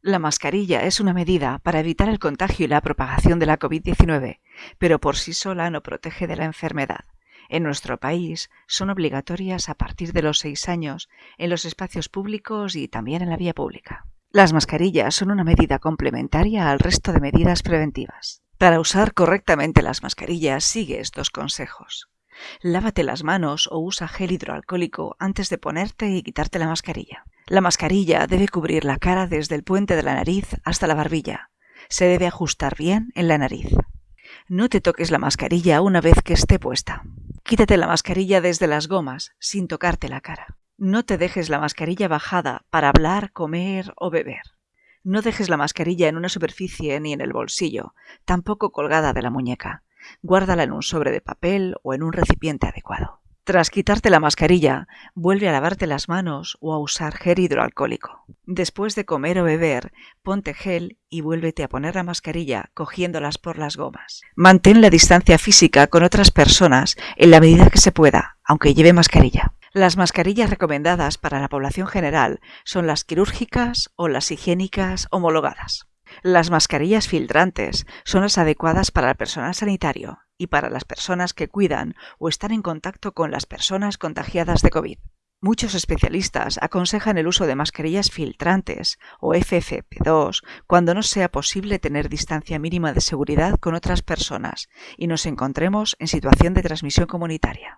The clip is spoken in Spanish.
La mascarilla es una medida para evitar el contagio y la propagación de la COVID-19, pero por sí sola no protege de la enfermedad. En nuestro país son obligatorias a partir de los seis años en los espacios públicos y también en la vía pública. Las mascarillas son una medida complementaria al resto de medidas preventivas. Para usar correctamente las mascarillas sigue estos consejos. Lávate las manos o usa gel hidroalcohólico antes de ponerte y quitarte la mascarilla. La mascarilla debe cubrir la cara desde el puente de la nariz hasta la barbilla. Se debe ajustar bien en la nariz. No te toques la mascarilla una vez que esté puesta. Quítate la mascarilla desde las gomas, sin tocarte la cara. No te dejes la mascarilla bajada para hablar, comer o beber. No dejes la mascarilla en una superficie ni en el bolsillo, tampoco colgada de la muñeca. Guárdala en un sobre de papel o en un recipiente adecuado. Tras quitarte la mascarilla, vuelve a lavarte las manos o a usar gel hidroalcohólico. Después de comer o beber, ponte gel y vuélvete a poner la mascarilla cogiéndolas por las gomas. Mantén la distancia física con otras personas en la medida que se pueda, aunque lleve mascarilla. Las mascarillas recomendadas para la población general son las quirúrgicas o las higiénicas homologadas. Las mascarillas filtrantes son las adecuadas para el personal sanitario y para las personas que cuidan o están en contacto con las personas contagiadas de COVID. Muchos especialistas aconsejan el uso de mascarillas filtrantes o FFP2 cuando no sea posible tener distancia mínima de seguridad con otras personas y nos encontremos en situación de transmisión comunitaria.